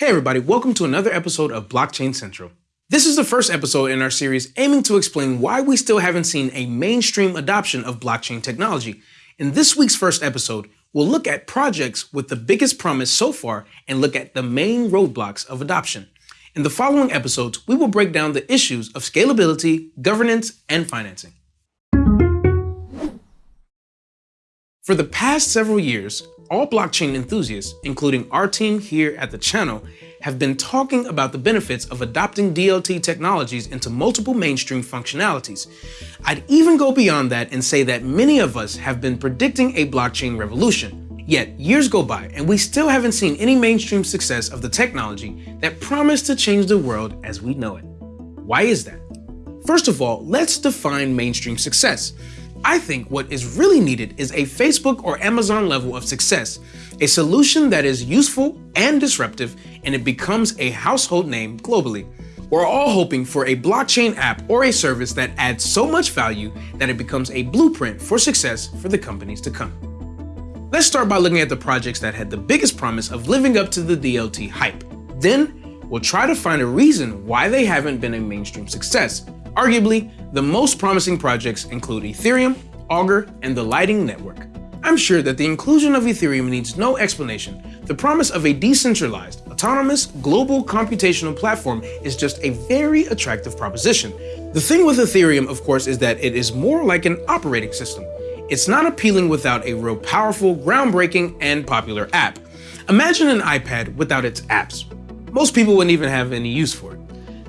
Hey everybody, welcome to another episode of Blockchain Central. This is the first episode in our series aiming to explain why we still haven't seen a mainstream adoption of blockchain technology. In this week's first episode, we'll look at projects with the biggest promise so far and look at the main roadblocks of adoption. In the following episodes, we will break down the issues of scalability, governance, and financing. For the past several years, all blockchain enthusiasts, including our team here at the channel, have been talking about the benefits of adopting DLT technologies into multiple mainstream functionalities. I'd even go beyond that and say that many of us have been predicting a blockchain revolution. Yet, years go by and we still haven't seen any mainstream success of the technology that promised to change the world as we know it. Why is that? First of all, let's define mainstream success. I think what is really needed is a Facebook or Amazon level of success, a solution that is useful and disruptive and it becomes a household name globally. We're all hoping for a blockchain app or a service that adds so much value that it becomes a blueprint for success for the companies to come. Let's start by looking at the projects that had the biggest promise of living up to the DLT hype. Then, we'll try to find a reason why they haven't been a mainstream success Arguably, the most promising projects include Ethereum, Augur, and the Lightning Network. I'm sure that the inclusion of Ethereum needs no explanation. The promise of a decentralized, autonomous, global computational platform is just a very attractive proposition. The thing with Ethereum, of course, is that it is more like an operating system. It's not appealing without a real powerful, groundbreaking, and popular app. Imagine an iPad without its apps. Most people wouldn't even have any use for it.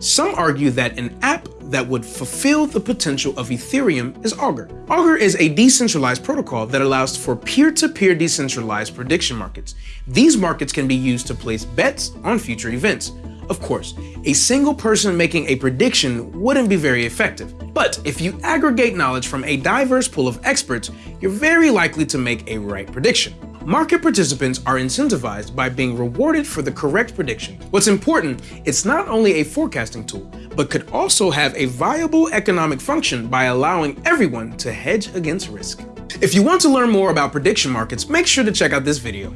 Some argue that an app that would fulfill the potential of Ethereum is Augur. Augur is a decentralized protocol that allows for peer-to-peer -peer decentralized prediction markets. These markets can be used to place bets on future events. Of course, a single person making a prediction wouldn't be very effective. But if you aggregate knowledge from a diverse pool of experts, you're very likely to make a right prediction. Market participants are incentivized by being rewarded for the correct prediction. What's important, it's not only a forecasting tool, but could also have a viable economic function by allowing everyone to hedge against risk. If you want to learn more about prediction markets, make sure to check out this video.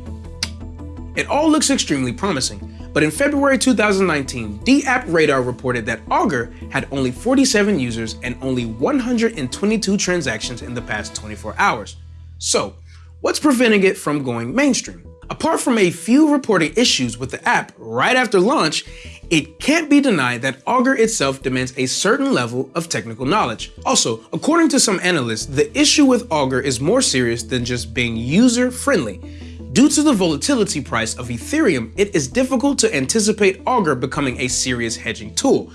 It all looks extremely promising, but in February 2019, DAppRadar reported that Augur had only 47 users and only 122 transactions in the past 24 hours. So, What's preventing it from going mainstream? Apart from a few reporting issues with the app right after launch, it can't be denied that Augur itself demands a certain level of technical knowledge. Also, according to some analysts, the issue with Augur is more serious than just being user-friendly. Due to the volatility price of Ethereum, it is difficult to anticipate Augur becoming a serious hedging tool.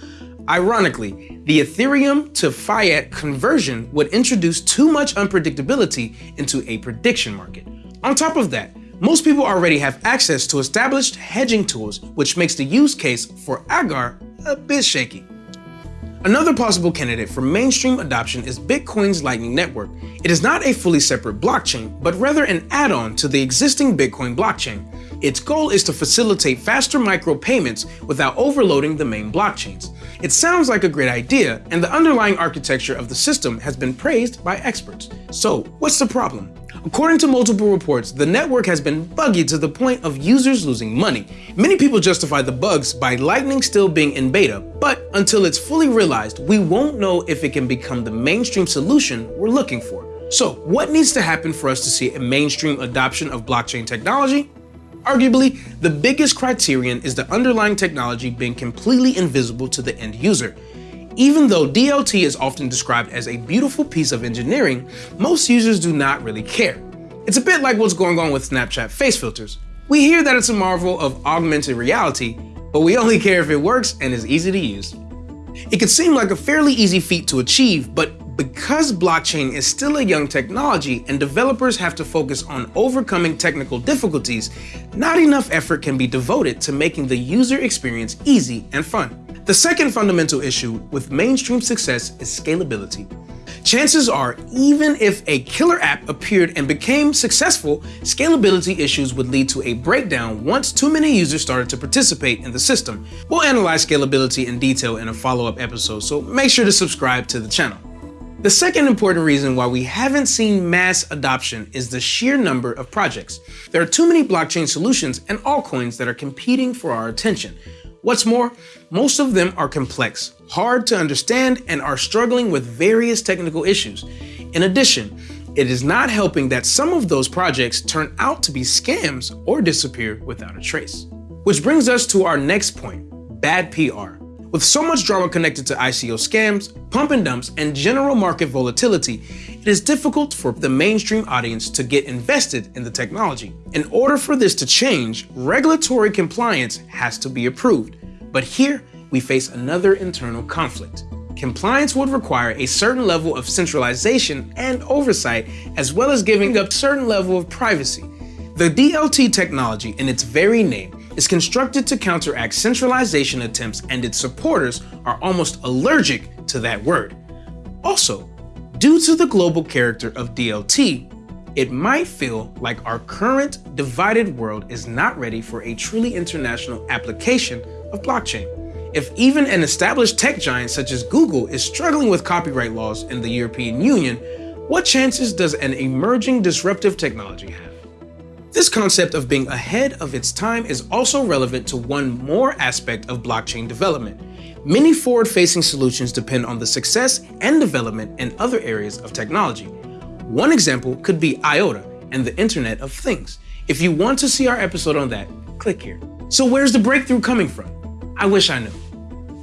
Ironically, the Ethereum to fiat conversion would introduce too much unpredictability into a prediction market. On top of that, most people already have access to established hedging tools, which makes the use case for Augur a bit shaky. Another possible candidate for mainstream adoption is Bitcoin's Lightning Network. It is not a fully separate blockchain, but rather an add-on to the existing Bitcoin blockchain. Its goal is to facilitate faster micropayments without overloading the main blockchains. It sounds like a great idea, and the underlying architecture of the system has been praised by experts. So what's the problem? According to multiple reports, the network has been buggy to the point of users losing money. Many people justify the bugs by Lightning still being in beta, but until it's fully realized, we won't know if it can become the mainstream solution we're looking for. So what needs to happen for us to see a mainstream adoption of blockchain technology? Arguably, the biggest criterion is the underlying technology being completely invisible to the end user. Even though DLT is often described as a beautiful piece of engineering, most users do not really care. It's a bit like what's going on with Snapchat face filters. We hear that it's a marvel of augmented reality, but we only care if it works and is easy to use. It could seem like a fairly easy feat to achieve, but because blockchain is still a young technology and developers have to focus on overcoming technical difficulties, not enough effort can be devoted to making the user experience easy and fun. The second fundamental issue with mainstream success is scalability. Chances are, even if a killer app appeared and became successful, scalability issues would lead to a breakdown once too many users started to participate in the system. We'll analyze scalability in detail in a follow-up episode, so make sure to subscribe to the channel. The second important reason why we haven't seen mass adoption is the sheer number of projects. There are too many blockchain solutions and altcoins that are competing for our attention. What's more, most of them are complex, hard to understand, and are struggling with various technical issues. In addition, it is not helping that some of those projects turn out to be scams or disappear without a trace. Which brings us to our next point, bad PR. With so much drama connected to ICO scams, pump and dumps, and general market volatility, it is difficult for the mainstream audience to get invested in the technology. In order for this to change, regulatory compliance has to be approved. But here, we face another internal conflict. Compliance would require a certain level of centralization and oversight, as well as giving up certain level of privacy. The DLT technology, in its very name, is constructed to counteract centralization attempts and its supporters are almost allergic to that word. Also, due to the global character of DLT, it might feel like our current divided world is not ready for a truly international application of blockchain. If even an established tech giant such as Google is struggling with copyright laws in the European Union, what chances does an emerging disruptive technology have? This concept of being ahead of its time is also relevant to one more aspect of blockchain development. Many forward-facing solutions depend on the success and development in other areas of technology. One example could be IOTA and the Internet of Things. If you want to see our episode on that, click here. So where's the breakthrough coming from? I wish I knew,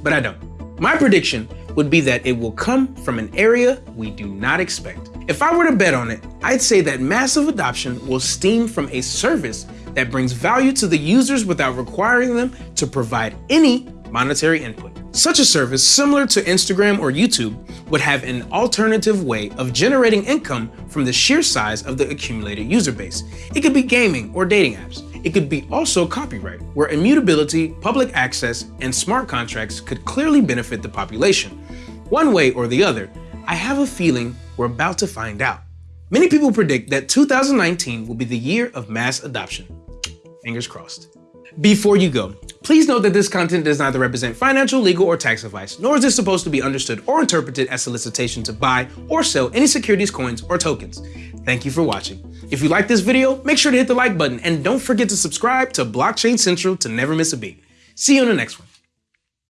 but I don't. My prediction would be that it will come from an area we do not expect. If I were to bet on it, I'd say that massive adoption will stem from a service that brings value to the users without requiring them to provide any monetary input. Such a service, similar to Instagram or YouTube, would have an alternative way of generating income from the sheer size of the accumulated user base. It could be gaming or dating apps. It could be also copyright, where immutability, public access, and smart contracts could clearly benefit the population. One way or the other, I have a feeling we're about to find out. Many people predict that 2019 will be the year of mass adoption. Fingers crossed. Before you go, please note that this content does neither represent financial, legal, or tax advice, nor is this supposed to be understood or interpreted as solicitation to buy or sell any securities, coins, or tokens. Thank you for watching. If you like this video, make sure to hit the like button and don't forget to subscribe to Blockchain Central to never miss a beat. See you in the next one.